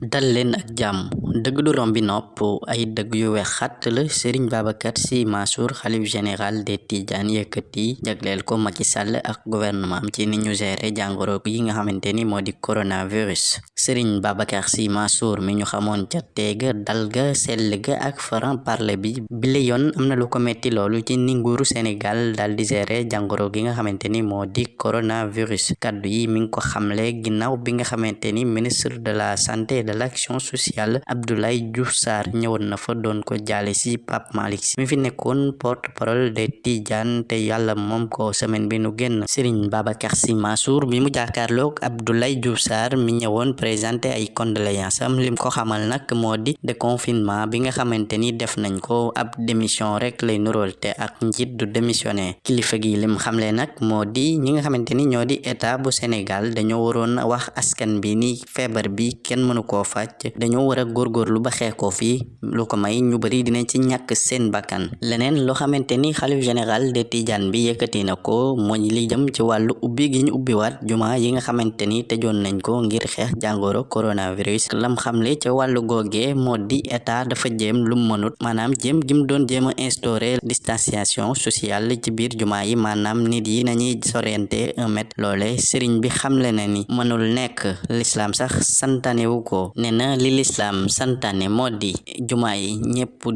dal leen ak jàmm. Dëgg du rombi nopp ay dëgg yu wex xatt la sëriñ Babacar Sy Mansour xalif général des Tidianes yëkkati jagleel ko Macky Sall ak gouvernement ci ni ñu géré jàngoro yi nga xamante ni moo di coronavirus. Sëriñ Babacar Sy Mansour mi ñu xamoon ca teega dal ga sell ga ak franc parler bi bile yoon am na lu ko metti loolu ci ni dal di géré jàngoro gi nga xamante ni moo di coronavirus. Kaddu yi mi ngi ko xamle ginnaaw bi nga xamante ni ministre de la santé de l'action sociale Abdoulaye Diouf Sarr ñëwoon na fa doon ko jaale si Pape Malick mi fi nekkoon porte-parole des Tidianes te yàlla moom ko semaine bi nu génn. Serigne Babacar Sy Mansour bi mu jàkkaarloog Abdoulaye Diouf Sarr mi ñëwoon présenté ay condoléances am. Lim ko xamal nag moo di déconfinement bi nga xamante ni def nañ ko. Ab démission rek lay nurool te ak njiit du démissionné kilifa gi lim xamle nag moo di ñi nga xamante ni ñoo di état bu Sénégal dañoo waroon wax askan bi ni feebar bi kenn mënu koo faj dañoo war a góorgóorlu ba xeex ko fii lu ko may ñu bari dinañ ci ñàkk seen bakkan leneen loo xamante ni xalif général de Tidiane bi yëkkati na ko mooy li jëm ci wàllu ubbi gi ñu ubbiwaat juma yi nga xamante ni nañ ko ngir xeex jàngoro coronavirus. Lam xamle ca wàllu googee moo di état dafa jéem lu mënut maanaam jéem gi mu doon jéem a instaurer distanciation sociale ci biir juma yi maanaam nit yi nañuy sorente un mètre. Loole sëriñ bi xamle na ni mënul nekk. L'islam sax santanewu ko ne na li lislaam santaane moo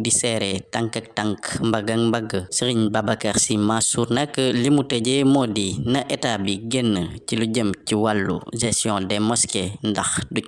di seere tànk ak tànk mbagg ak mbagg sëriñ Babacar Sy Mansour nag li mu tëjee moo di na état bi génn ci lu jëm ci wàllu gestion des mosquées ndax du